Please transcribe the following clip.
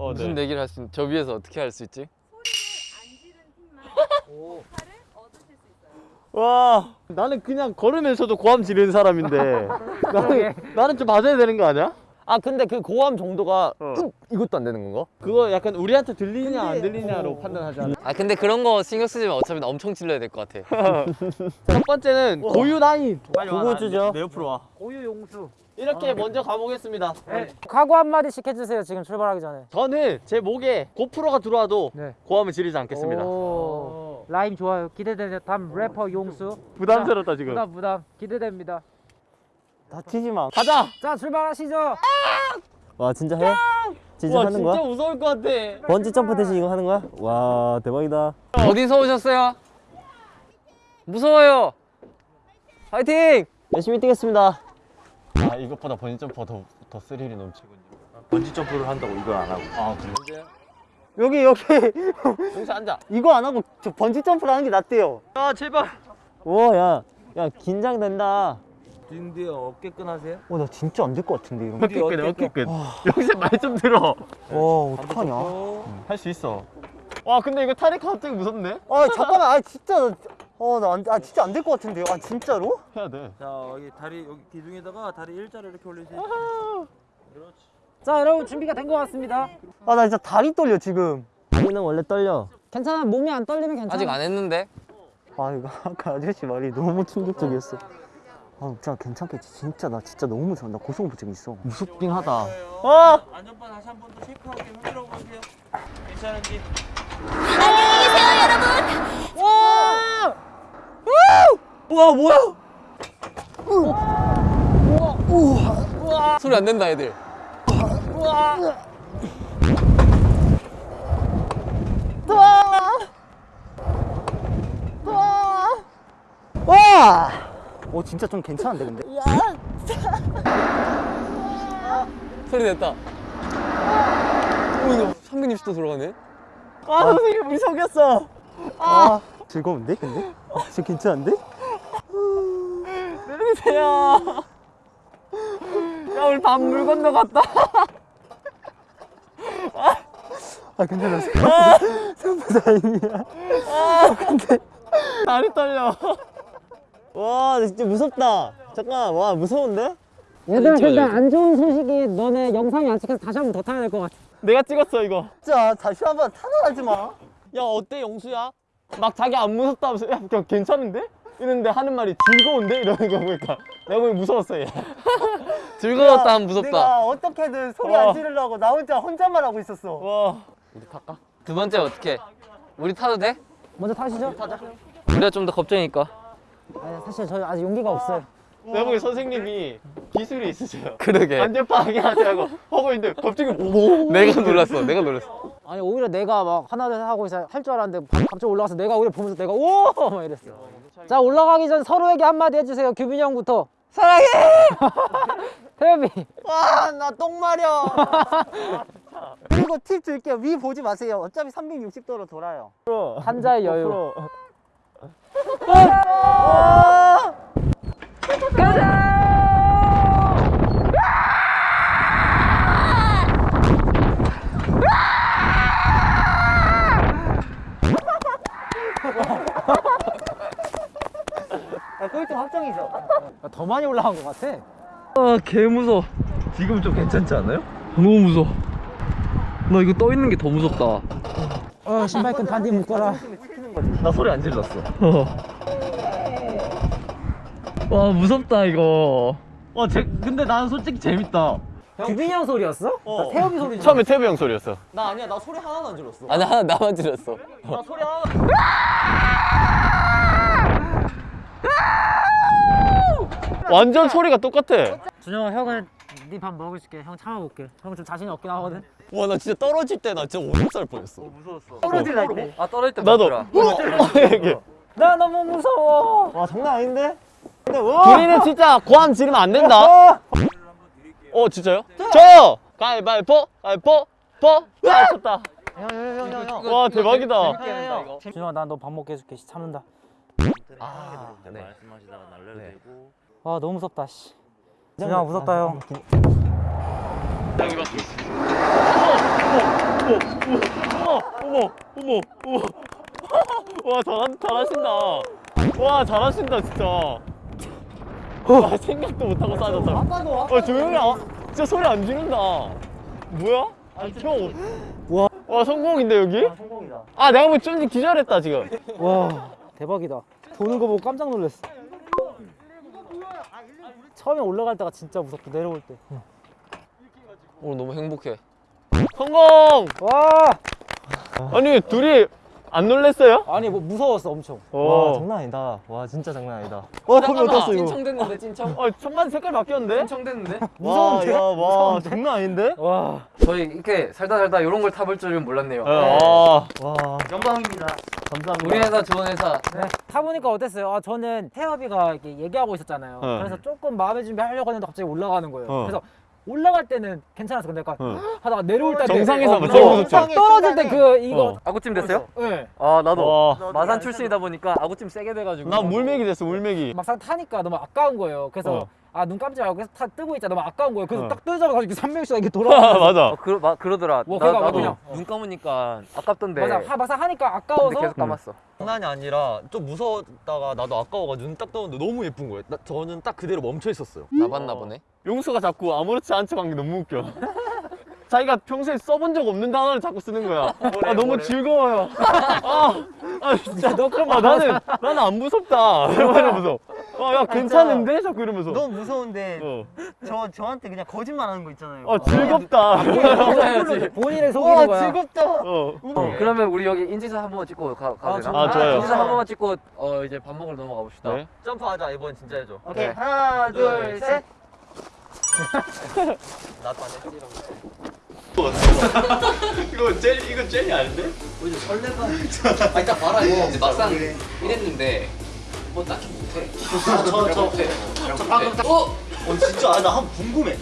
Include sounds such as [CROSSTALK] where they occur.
어, 무슨 네. 내기를 할 수 있? 저 위에서 어떻게 할 수 있지? 와 나는 그냥 걸으면서도 고함 지르는 사람인데 [LAUGHS] 나는, 나는 좀 맞아야 되는 거 아니야? 아 근데 그 고함 정도가 어. 음, 이것도 안 되는 건가? 그거 약간 우리한테 들리냐 안 들리냐로 판단하잖아 아 근데 그런 거 신경 쓰지 마. 어차피 나 엄청 질러야 될 것 같아. [LAUGHS] 첫 번째는 고유 나인 그거 주죠. 내 옆으로 와 고유 용수. 이렇게 먼저 가보겠습니다 각오 한 마디씩 해주세요. 지금 출발하기 전에. 저는 제 목에 고프로가 들어와도 네. 고함을 지르지 않겠습니다 오, 라임 좋아요. 기대되는 다음 래퍼 용수. 부담스럽다 지금 부담 부담 기대됩니다. 다치지 마. 가자 자 출발하시죠. 와 진짜 해? 진짜 와 하는 진짜 거야? 무서울 것 같아 번지 점프 대신 이거 하는 거야? 와 대박이다. 어디서 오셨어요? 무서워요. 파이팅! 열심히 뛰겠습니다. 아 이것보다 번지 점프가 더, 더 스릴이 넘치군요 번지 점프를 한다고 이걸 안 하고 아 그래? 여기 여기 용수 앉아 [LAUGHS] 이거 안 하고 저 번지 점프를 하는 게 낫대요. 아 제발 오야야 야, 긴장된다. 딘디 어깨끈 하세요? 어 나 진짜 안 될 것 같은데 이런 거. 어깨끈 어깨끈 여기서 말 좀 들어 와 어떡하냐? 할 수 있어 와 근데 이거 타니까 갑자기 무섭네 아 잠깐만 아 진짜 어나아 진짜 안 될 것 같은데요? 아 진짜로? 해야 돼자 여기 다리 여기 기둥에다가 다리 일자로 이렇게 올리세요. 자 여러분 준비가 된 것 같습니다. 아 나 진짜 다리 떨려 지금. 다리는 원래 떨려. 괜찮아 몸이 안 떨리면 괜찮아. 아직 안 했는데. 아 이거 아까 아저씨 말이 너무 충격적이었어. 아 진짜 괜찮겠지. 진짜 나 진짜 너무 무서워. 나 고소공포증 있어. 무섭긴 하다 어! 안전바 다시 한 번 더 체크하게 흔들어 보세요. 괜찮은지. 와 뭐야? 소리 안 낸다 애들. 와! 오 진짜 좀 괜찮은데 근데? 소리 냈다. 오 이거 360도 돌아가네. 아 선생님 우리 속였어. 아 즐거운데 근데? 아, 진짜 괜찮은데? 내려주세요 야 우리 밥물 건너 갔다 아 괜찮아. [LAUGHS] 생각보다 다행이야. 다리 떨려 와, 나 진짜 무섭다. 잠깐, 와 무서운데? 얘들아 찍어줘, 근데. 안 좋은 소식이 너네 영상이 안 찍혀서 다시 한 번 더 타야 될 것 같아. 내가 찍었어 이거 진짜 다시 한번 타나가지 마. 야 어때 영수야? 막 자기 안 무섭다면서 야 그냥 괜찮은데? 이랬는데 하는 말이 즐거운데? 이러는 거 보니까 내가 보기 무서웠어 얘 [LAUGHS] 즐거웠다 하면 무섭다. 내가 어떻게든 소리 와. 안 지르려고 나 혼자 혼잣말 하고 있었어. 와두 번째 어떻게? 우리 타도 돼? 먼저 타시죠. 우리가 좀 더 겁쟁이니까. 아니, 사실 저희 아직 용기가 없어요. 내가 보기 선생님이 기술이 있으세요 그러게. 안전파하게 하자고 하고 있는데 갑자기 뭐 내가 놀랐어. 내가 놀랐어. 아니 오히려 내가 막 하나 둘셋 하고 있어 할줄 알았는데 바- 갑자기 올라가서 내가 오히려 보면서 내가 오 막 이랬어. 자 올라가기 전 서로에게 한마디 해주세요. 규빈이 형부터. 사랑해. [LAUGHS] 태엽이. 와, 나 똥 마려. 그리고 팁 줄게요. 위 보지 마세요. 어차피 360도로 돌아요. 한자의 여유. 아, 꼴등 확정이죠. 더 많이 올라간 것 같아. 아개 무서. 지금 좀 괜찮지 않아요? 너무 무서. 나 이거 떠 있는 게 더 무섭다. 어 신발끈 반디 묶어라. 나 소리 안 질렀어. [LAUGHS] 와 무섭다 이거. 어 제, 근데 나는 솔직히 재밌다 규빈이 형 소리였어? 나 태엽이 소리. 처음에 태부 형 소리였어 나 아니야. 나 소리 하나도 안 질렀어. 아니 하나 나만 질렀어. 나 소리 하나도 완전 소리가 똑같아 준영아 형은 네밥 먹을게. 형 참아볼게. 형 좀 자신이 없긴 하거든. 와 나 진짜 떨어질 때 나 진짜 오줌 쌀 뻔했어 떨어질라 때. 아 떨어질 때 나도. 이게 나 너무 무서워. 와, 장난 아닌데? 근데 와! 우리는 진짜 고함 지르면 안 된다 어 진짜요? 저! 가위바위보 가위보 보! 아 쳤다 형형형형. 와 대박이다 준영아 난 너 밥 먹게 해줄게. 씨, 참는다. 아 네. 말씀하시다가 날려도 되고. 아 너무 무섭다. 씨. 준영아 무섭다 형. 여기 봐 어머 어머 어머 와 잘, 잘하신다. 와 잘하신다 진짜. 와 생각도 못하고 싸졌다. 와? 조용히 아, 진짜 소리 안 지른다. 뭐야? 형. 와. 와 성공인데 여기? 성공이다. 아 내가 보기 쫀지 기절했다 지금. 와 대박이다. 도는 거 보고 깜짝 놀랐어 처음에 올라갈 때가 진짜 무섭고 내려올 때 오늘 너무 행복해. 성공! 와 아니 둘이 안 놀랬어요? 아니 뭐 무서웠어 엄청 와와 장난 아니다. 와 진짜 장난 아니다. 와 거기 어땠어 이거? 찐청됐는데 찐청? 아, 천만 색깔 바뀌었는데? 찐청됐는데? 무서운데? 와 장난 아닌데? 와 저희 이렇게 살다 살다 이런 걸 타볼 줄은 몰랐네요. 아, 와 영광입니다. 감사합니다. 우리 회사 좋은 회사. 네. 타보니까 어땠어요? 아 저는 태엽이가 이렇게 얘기하고 있었잖아요 네. 그래서 조금 마음의 준비 하려고 했는데 갑자기 올라가는 거예요 어. 그래서 올라갈 때는 괜찮았어 근데 약간 어. 하다가 내려올 때 정상에서 어, 제일 어? 떨어질 때 그 이거 어. 아구찜 됐어요? 네. 아 나도. 와. 마산 출신이다 보니까 아구찜 세게 돼가지고. 나 물맥이 됐어, 물맥이. 막상 타니까 너무 아까운 거예요 그래서 어. 아눈 감지 말고 계속 타 뜨고 있자 너무 아까운 거예요 그래서 어. 딱 뜨자마자 이렇게 3명씩 이렇게 [LAUGHS] 아, 돌아가면서 맞아. 어, 그러, 마, 그러더라. 뭐, 나, 그러니까 나도 그냥. 눈 감으니까 아깝던데. 맞아 하, 막상 하니까 아까워서 계속 감았어. 장난이 아니라 좀 무서웠다가 나도 아까워가지고 눈딱 떠는데 너무 예쁜 거예요. 나, 저는 딱 그대로 멈춰 있었어요. 나 봤나 보네. 용수가 자꾸 아무렇지 않게 한게 너무 웃겨. [LAUGHS] 자기가 평소에 써본 적 없는 단어를 자꾸 쓰는 거야. [LAUGHS] 아, 너무 즐거워요. 아, 아 진짜. 너 그럼 아, 나는, 나는 안 무섭다. 이러면서. 아, 야, 괜찮은데? 자꾸 이러면서. 너무 무서운데 어. 저 저한테 그냥 거짓말 하는 거 있잖아요. 아, 즐겁다. 해야지. 본인을 속이는 거야 즐겁다. 어. 어, 그러면 우리 여기 인지사 한 번만 찍고 가, 가도 아, 되나? 아, 좋아요. 인지사 한 번만 찍고 어 이제 밥 먹으러 넘어가 봅시다. 네. 점프하자 이번 진짜 해줘. 오케이. 하나 둘, 셋. [LAUGHS] 나도 안 했지. 이거 젤, 이거 젤이 아닌데? 아 이따 봐라 이거 이제 막상 이랬는데 뭐 딱히 못해. 저, 저, 못해. 저 방금 딱- 어? 어 진짜 아, 나 한 번 궁금해.